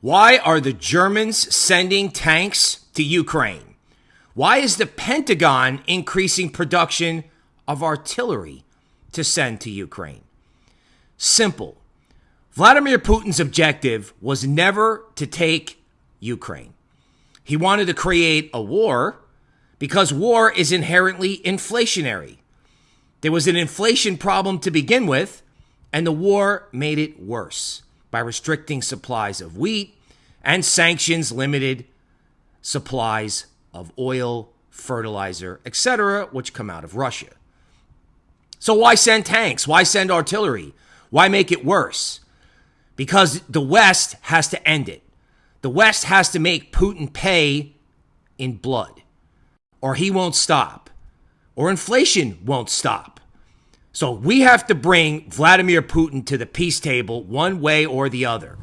Why are the Germans sending tanks to Ukraine? Why is the Pentagon increasing production of artillery to send to Ukraine? Simple. Vladimir Putin's objective was never to take Ukraine. He wanted to create a war because war is inherently inflationary. There was an inflation problem to begin with, and the war made it worse by restricting supplies of wheat and sanctions limited supplies of oil, fertilizer, etc., which come out of Russia. So why send tanks? Why send artillery? Why make it worse? Because the West has to end it. The West has to make Putin pay in blood, or he won't stop, or inflation won't stop. So we have to bring Vladimir Putin to the peace table one way or the other.